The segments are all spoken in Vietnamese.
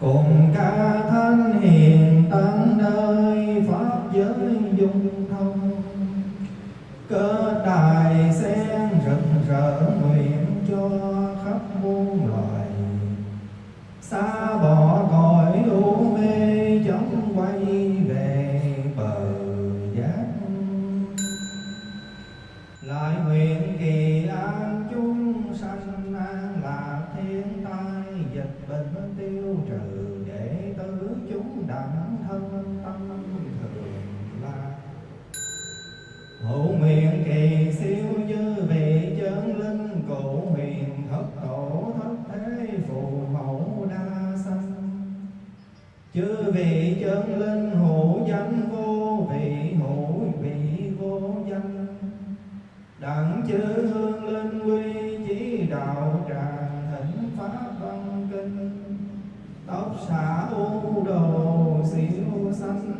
cùng ca thánh hiền tăng nơi pháp giới dung thông. Cơ đài sen rực rỡ vị chân linh hữu danh vô vị hữu vị vô danh. Đặng chư hương linh quy chí đạo tràng thỉnh pháp văn kinh. Tóc xả u đồ xỉu xanh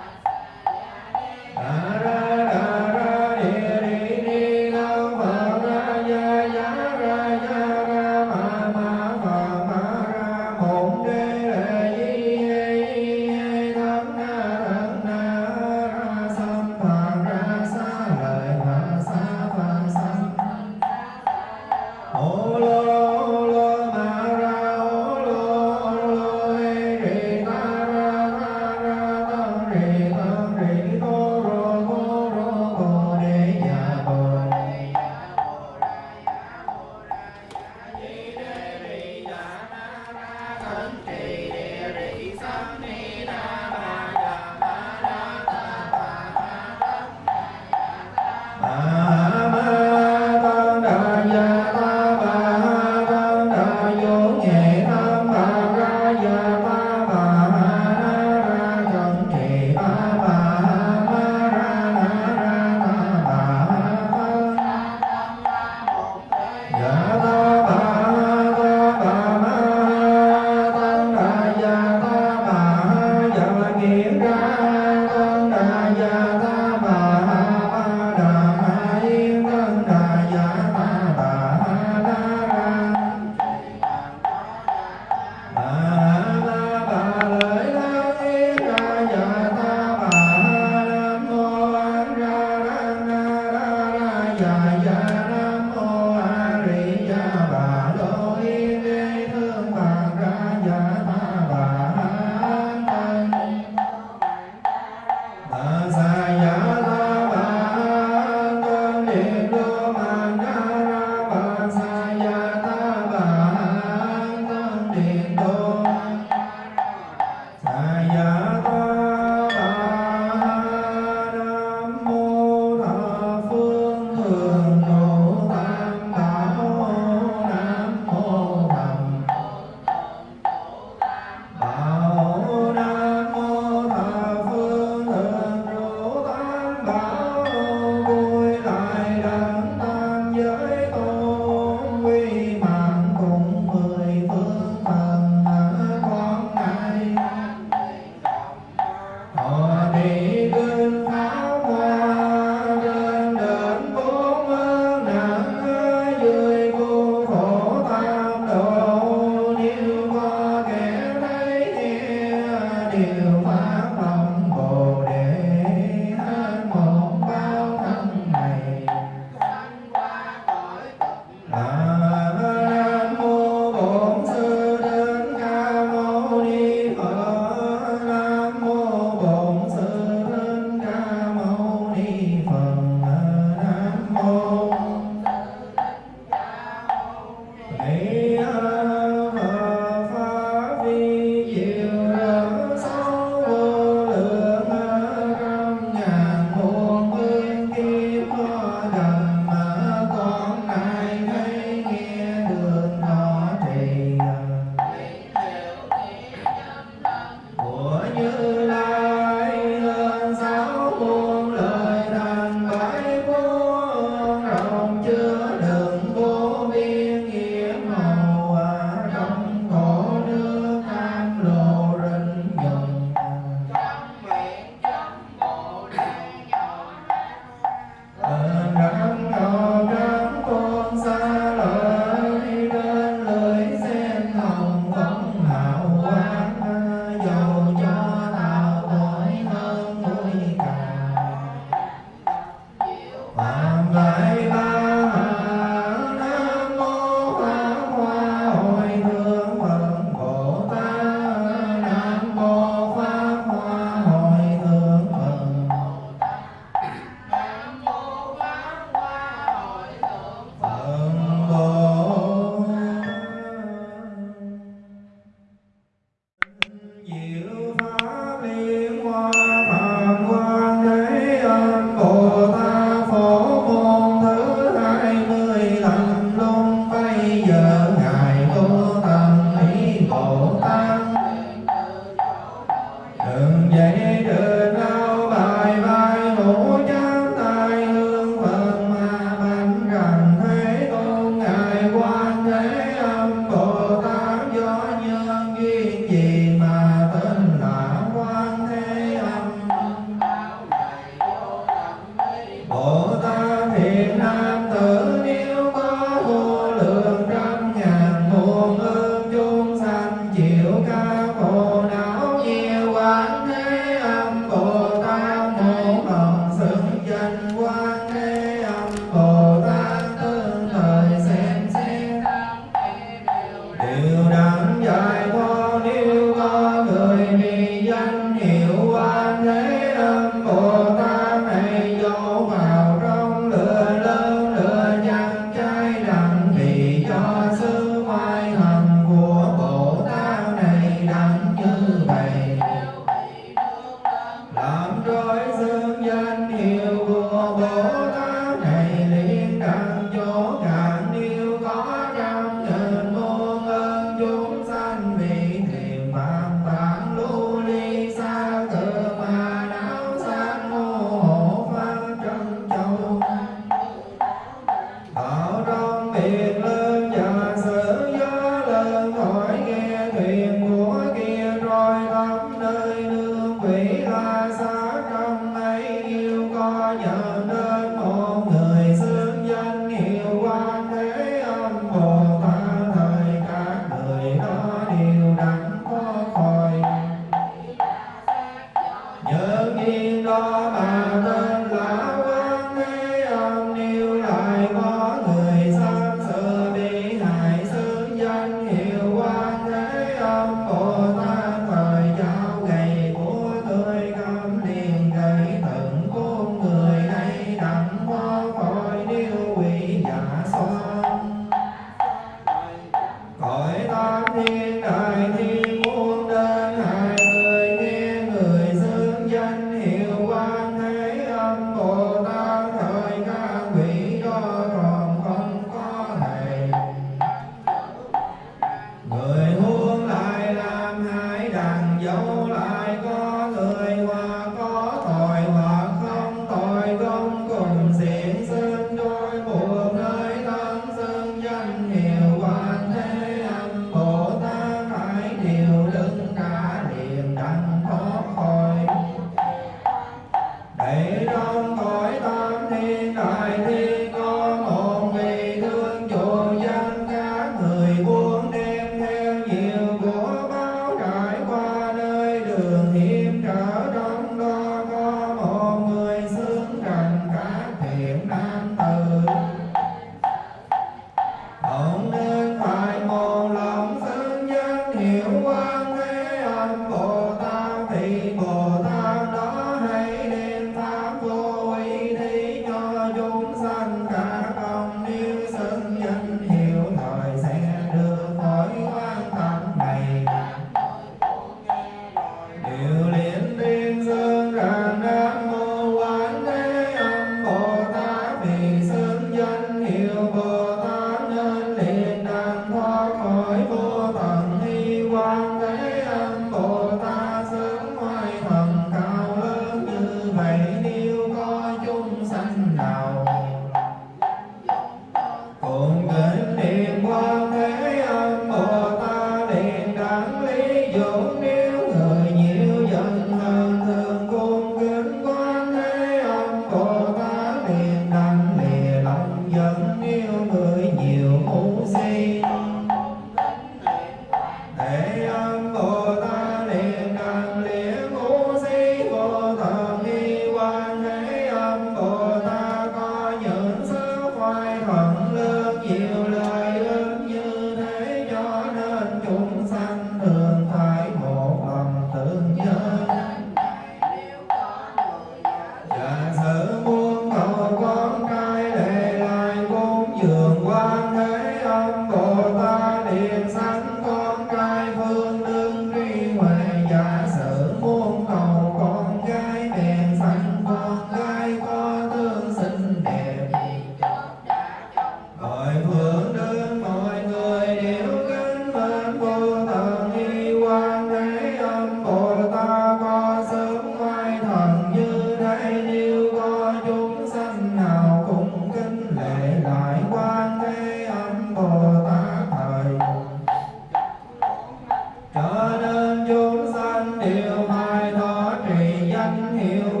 danh hiệu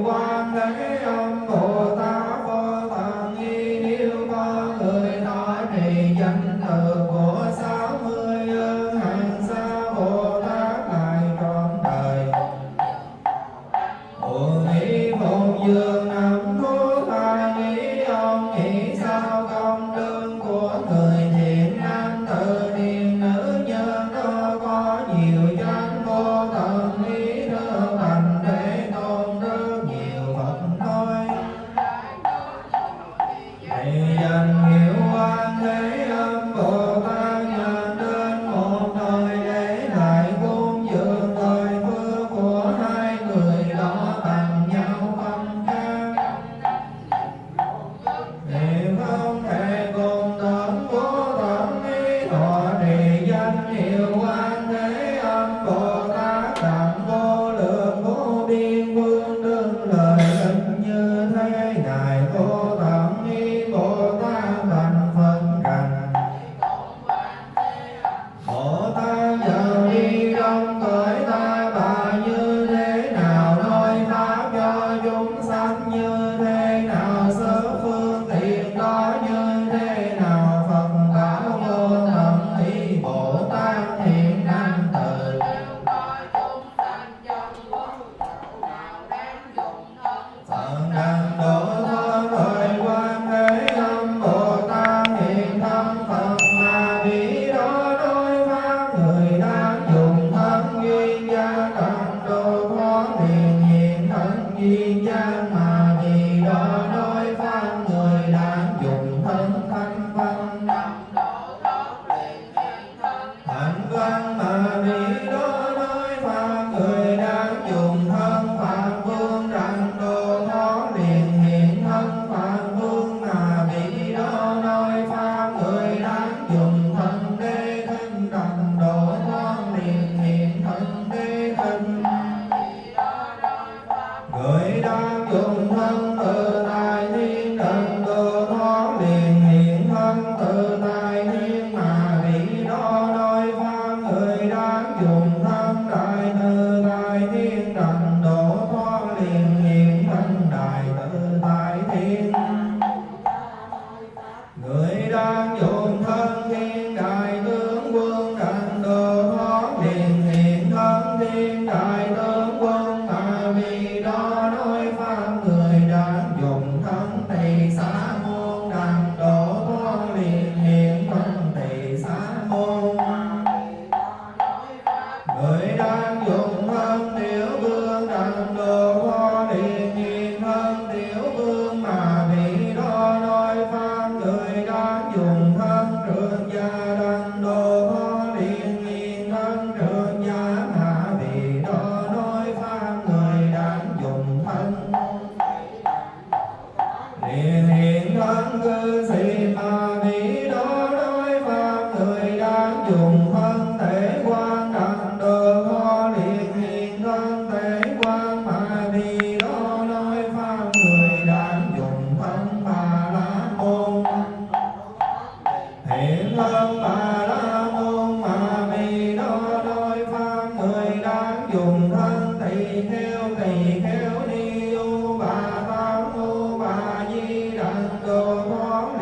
có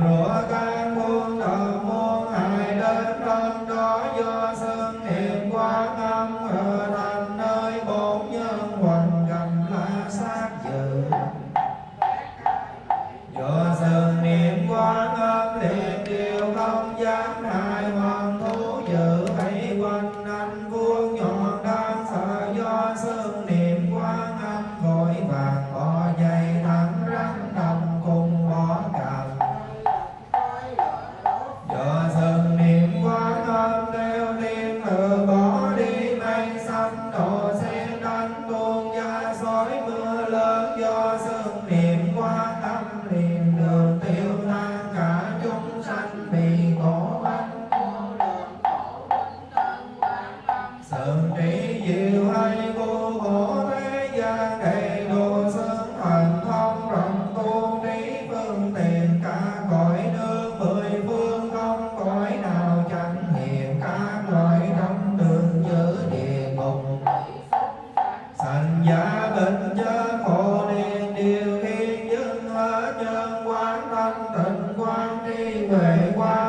vội vàng người qua